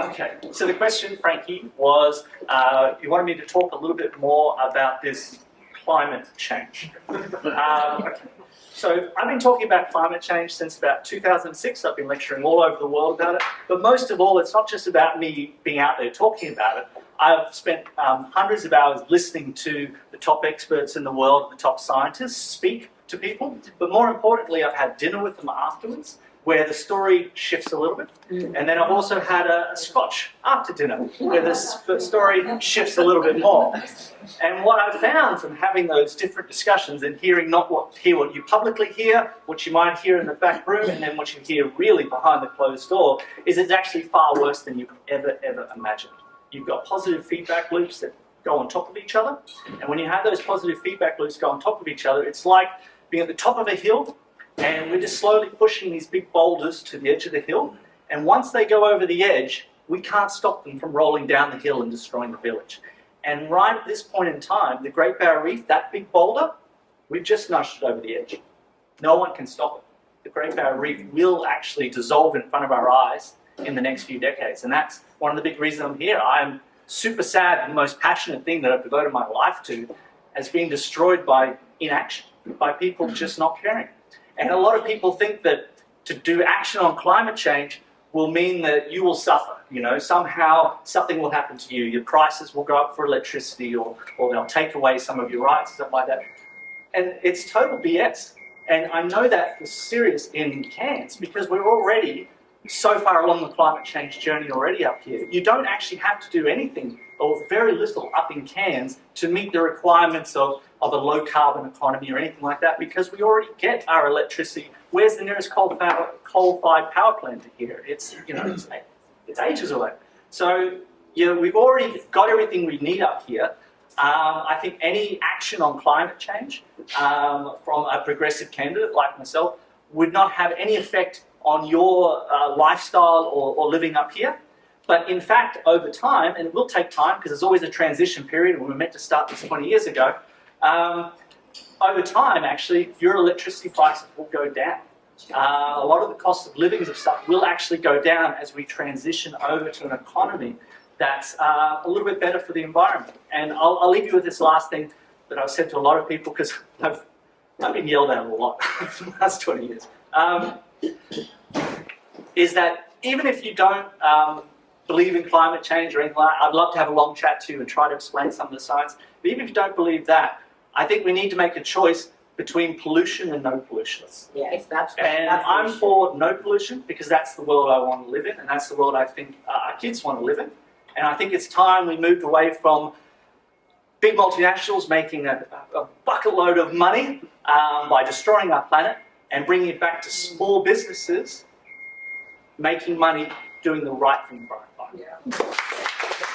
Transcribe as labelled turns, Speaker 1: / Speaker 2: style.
Speaker 1: Okay, so the question, Frankie, was uh, you wanted me to talk a little bit more about this climate change. Um, okay. So I've been talking about climate change since about 2006. I've been lecturing all over the world about it. But most of all, it's not just about me being out there talking about it. I've spent um, hundreds of hours listening to the top experts in the world, the top scientists speak to people. But more importantly, I've had dinner with them afterwards where the story shifts a little bit. Mm. And then I've also had a, a scotch after dinner, where the story shifts a little bit more. And what I've found from having those different discussions and hearing not what hear what you publicly hear, what you might hear in the back room, and then what you hear really behind the closed door, is it's actually far worse than you ever, ever imagined. You've got positive feedback loops that go on top of each other. And when you have those positive feedback loops go on top of each other, it's like being at the top of a hill and we're just slowly pushing these big boulders to the edge of the hill. And once they go over the edge, we can't stop them from rolling down the hill and destroying the village. And right at this point in time, the Great Barrier Reef, that big boulder, we've just nudged it over the edge. No one can stop it. The Great Barrier Reef will actually dissolve in front of our eyes in the next few decades. And that's one of the big reasons I'm here. I'm super sad the most passionate thing that I've devoted my life to has been destroyed by inaction, by people just not caring. And a lot of people think that to do action on climate change will mean that you will suffer. You know, somehow something will happen to you. Your prices will go up for electricity or, or they'll take away some of your rights, stuff like that. And it's total BS. And I know that for serious in Cairns because we're already so far along the climate change journey already up here. You don't actually have to do anything or very little up in Cairns to meet the requirements of, of a low carbon economy or anything like that because we already get our electricity. Where's the nearest coal-fired coal power plant to here? It's, you know, it's, it's ages away. So, you know, we've already got everything we need up here. Um, I think any action on climate change um, from a progressive candidate like myself would not have any effect on your uh, lifestyle or, or living up here. But in fact, over time, and it will take time because there's always a transition period, we were meant to start this 20 years ago, um, over time, actually, your electricity prices will go down. Uh, a lot of the cost of living of stuff will actually go down as we transition over to an economy that's uh, a little bit better for the environment. And I'll, I'll, leave you with this last thing that I've said to a lot of people because I've, I've been yelled at a lot for the last 20 years. Um, is that even if you don't um, believe in climate change or anything like that, I'd love to have a long chat to you and try to explain some of the science. But even if you don't believe that, I think we need to make a choice between pollution and no pollution.
Speaker 2: Yes, that's
Speaker 1: And
Speaker 2: that's
Speaker 1: I'm for no pollution because that's the world I want to live in and that's the world I think uh, our kids want to live in. And I think it's time we moved away from big multinationals making a, a bucket load of money um, by destroying our planet and bringing it back to small businesses making money doing the right thing for our
Speaker 2: Yeah.